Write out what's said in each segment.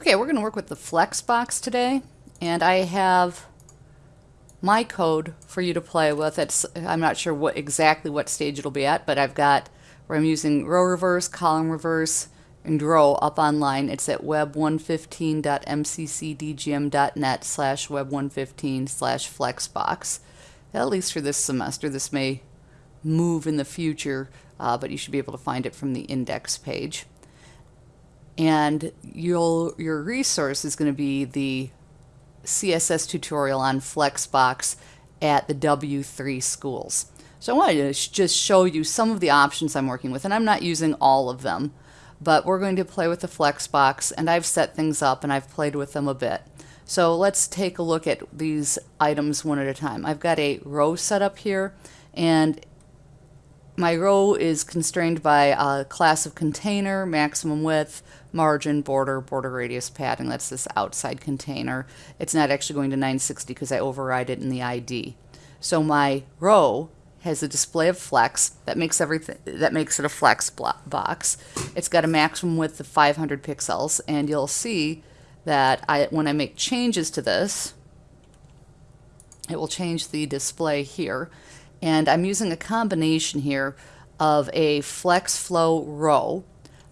Okay, we're going to work with the Flexbox today, and I have my code for you to play with. It's, I'm not sure what exactly what stage it'll be at, but I've got where I'm using row reverse, column reverse, and row up online. It's at web115.mccdgm.net slash web115 slash flexbox. At least for this semester. This may move in the future, uh, but you should be able to find it from the index page and you'll, your resource is going to be the CSS tutorial on Flexbox at the W3 schools. So I wanted to just show you some of the options I'm working with, and I'm not using all of them, but we're going to play with the Flexbox, and I've set things up and I've played with them a bit. So let's take a look at these items one at a time. I've got a row set up here, and my row is constrained by a class of container, maximum width, margin, border, border radius padding. That's this outside container. It's not actually going to 960 because I override it in the ID. So my row has a display of flex that makes everything that makes it a flex box. It's got a maximum width of 500 pixels and you'll see that I when I make changes to this it will change the display here and I'm using a combination here of a flex flow row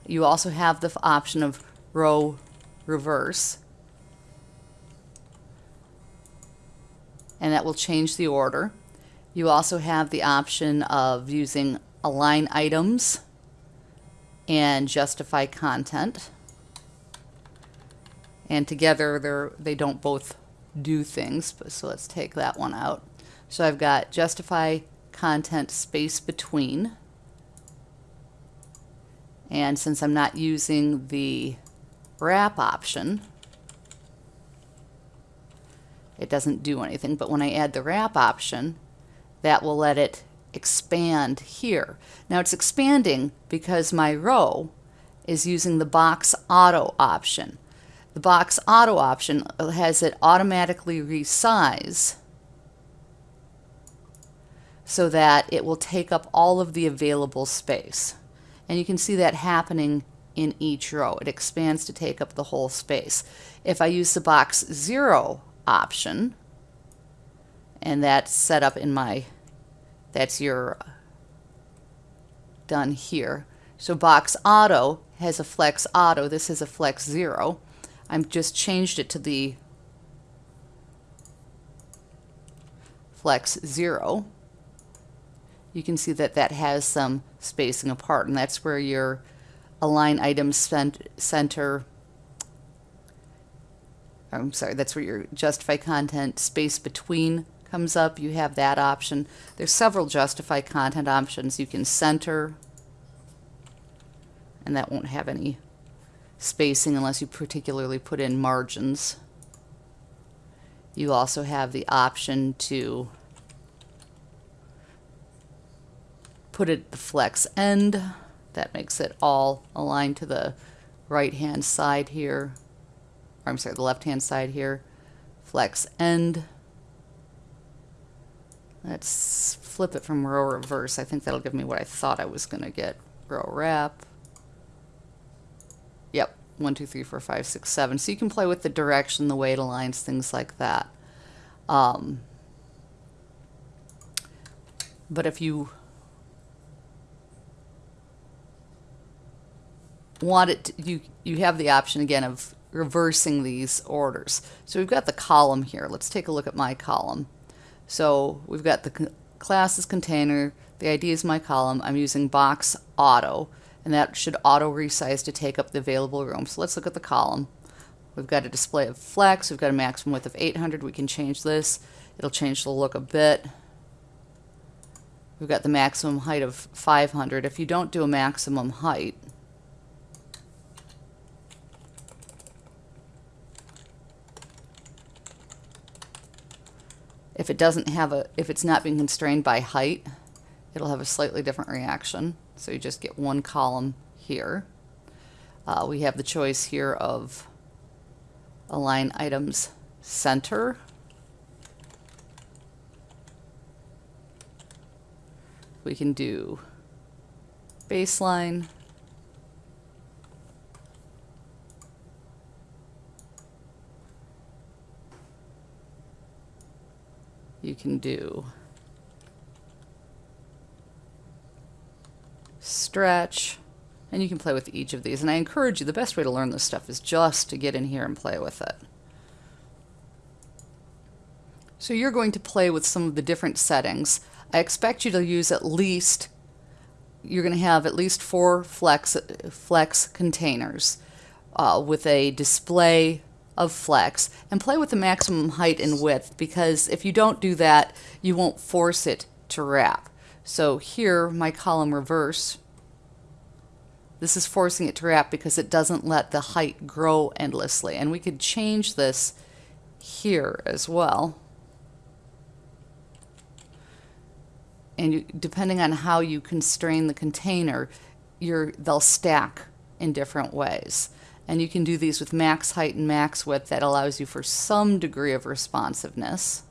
you also have the option of row reverse. And that will change the order. You also have the option of using align items and justify content. And together they're, don't both do things, so let's take that one out. So I've got justify content space between and since I'm not using the wrap option, it doesn't do anything. But when I add the wrap option, that will let it expand here. Now it's expanding because my row is using the box auto option. The box auto option has it automatically resize so that it will take up all of the available space. And you can see that happening in each row. It expands to take up the whole space. If I use the box zero option, and that's set up in my, that's your uh, done here. So box auto has a flex auto. This is a flex zero. I've just changed it to the flex zero you can see that that has some spacing apart and that's where your align items center I'm sorry that's where your justify content space between comes up. You have that option. There's several justify content options. You can center and that won't have any spacing unless you particularly put in margins. You also have the option to put it the flex end. That makes it all aligned to the right hand side here. Or I'm sorry, the left hand side here. Flex end. Let's flip it from row reverse. I think that'll give me what I thought I was going to get. Row wrap. Yep, one, two, three, four, five, six, seven. So you can play with the direction, the way it aligns, things like that. Um, but if you want it to, you you have the option again of reversing these orders. So we've got the column here. Let's take a look at my column. So we've got the class is container, the ID is my column. I'm using box auto and that should auto resize to take up the available room. So let's look at the column. We've got a display of flex, we've got a maximum width of 800. We can change this. It'll change the look a bit. We've got the maximum height of 500. If you don't do a maximum height, If it doesn't have a, if it's not being constrained by height, it'll have a slightly different reaction. So you just get one column here. Uh, we have the choice here of align items center. We can do baseline. You can do stretch, and you can play with each of these. And I encourage you, the best way to learn this stuff is just to get in here and play with it. So you're going to play with some of the different settings. I expect you to use at least, you're going to have at least four flex, flex containers uh, with a display of flex and play with the maximum height and width because if you don't do that, you won't force it to wrap. So here, my column reverse, this is forcing it to wrap because it doesn't let the height grow endlessly. And we could change this here as well. And you, depending on how you constrain the container, your they'll stack in different ways. And you can do these with max height and max width. That allows you for some degree of responsiveness.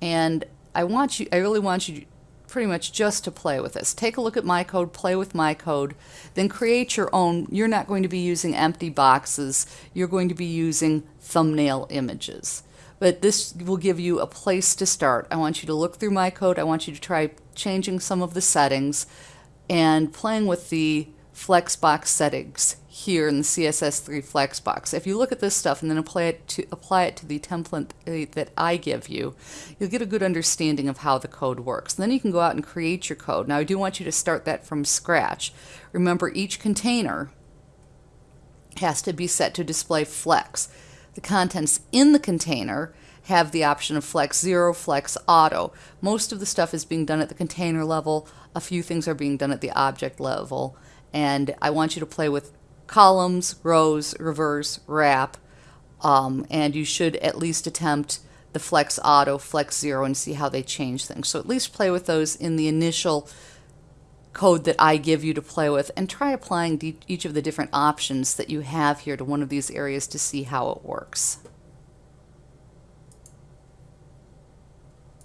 And I want you, I really want you pretty much just to play with this. Take a look at my code, play with my code, then create your own. You're not going to be using empty boxes. You're going to be using thumbnail images. But this will give you a place to start. I want you to look through my code. I want you to try changing some of the settings and playing with the Flexbox settings here in the CSS3 Flexbox. If you look at this stuff and then apply it to apply it to the template uh, that I give you, you'll get a good understanding of how the code works. Then you can go out and create your code. Now I do want you to start that from scratch. Remember each container has to be set to display flex. The contents in the container have the option of Flex Zero, Flex Auto. Most of the stuff is being done at the container level. A few things are being done at the object level and I want you to play with columns, rows, reverse, wrap, um, and you should at least attempt the flex auto, flex zero, and see how they change things. So at least play with those in the initial code that I give you to play with and try applying each of the different options that you have here to one of these areas to see how it works.